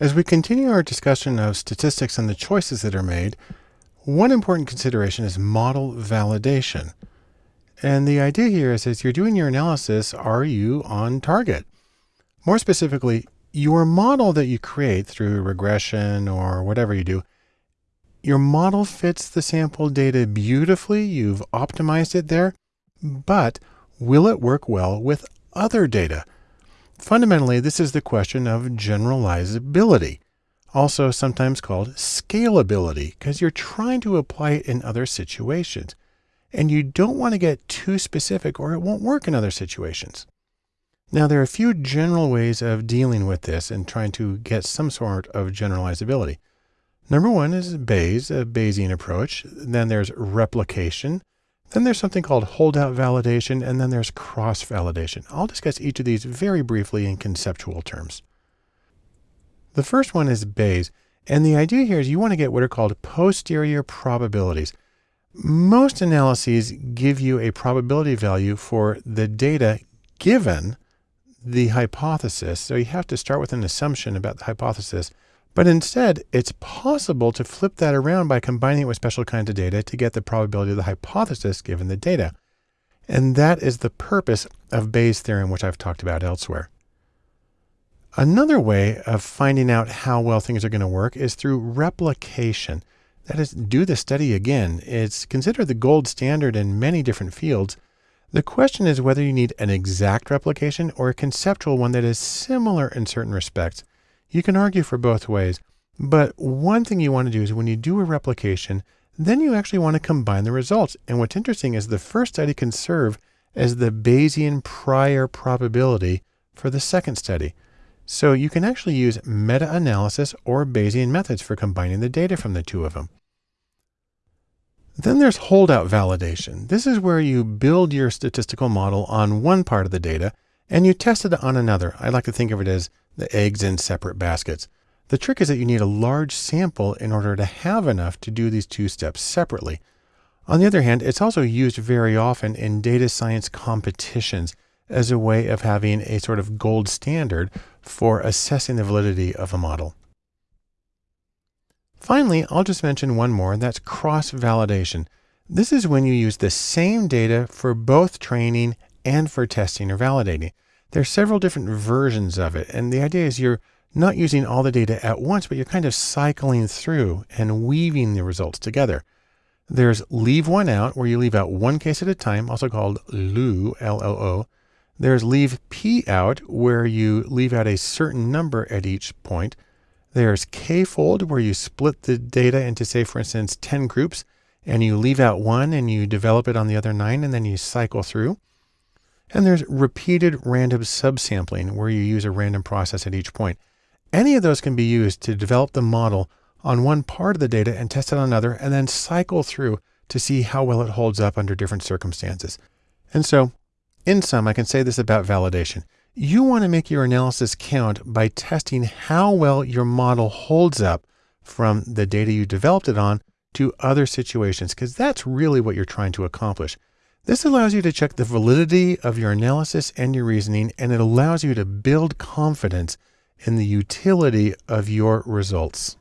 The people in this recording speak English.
As we continue our discussion of statistics and the choices that are made, one important consideration is model validation. And the idea here is as you're doing your analysis, are you on target? More specifically, your model that you create through regression or whatever you do, your model fits the sample data beautifully. You've optimized it there, but will it work well with other data? Fundamentally, this is the question of generalizability, also sometimes called scalability, because you're trying to apply it in other situations. And you don't want to get too specific or it won't work in other situations. Now, there are a few general ways of dealing with this and trying to get some sort of generalizability. Number one is Bayes, a Bayesian approach. Then there's replication. Then there's something called holdout validation, and then there's cross validation. I'll discuss each of these very briefly in conceptual terms. The first one is Bayes, and the idea here is you want to get what are called posterior probabilities. Most analyses give you a probability value for the data given the hypothesis. So you have to start with an assumption about the hypothesis but instead, it's possible to flip that around by combining it with special kinds of data to get the probability of the hypothesis given the data. And that is the purpose of Bayes' theorem, which I've talked about elsewhere. Another way of finding out how well things are going to work is through replication. That is, do the study again. It's considered the gold standard in many different fields. The question is whether you need an exact replication or a conceptual one that is similar in certain respects. You can argue for both ways, but one thing you want to do is when you do a replication, then you actually want to combine the results. And what's interesting is the first study can serve as the Bayesian prior probability for the second study. So you can actually use meta-analysis or Bayesian methods for combining the data from the two of them. Then there's holdout validation. This is where you build your statistical model on one part of the data and you test it on another. I like to think of it as the eggs in separate baskets. The trick is that you need a large sample in order to have enough to do these two steps separately. On the other hand, it's also used very often in data science competitions as a way of having a sort of gold standard for assessing the validity of a model. Finally, I'll just mention one more, and that's cross-validation. This is when you use the same data for both training and for testing or validating. There's several different versions of it. And the idea is you're not using all the data at once, but you're kind of cycling through and weaving the results together. There's leave one out, where you leave out one case at a time, also called LOO, L-O-O. There's leave P out, where you leave out a certain number at each point. There's K-fold, where you split the data into, say, for instance, 10 groups, and you leave out one and you develop it on the other nine, and then you cycle through. And there's repeated random subsampling where you use a random process at each point. Any of those can be used to develop the model on one part of the data and test it on another and then cycle through to see how well it holds up under different circumstances. And so in sum, I can say this about validation. You want to make your analysis count by testing how well your model holds up from the data you developed it on to other situations, because that's really what you're trying to accomplish. This allows you to check the validity of your analysis and your reasoning, and it allows you to build confidence in the utility of your results.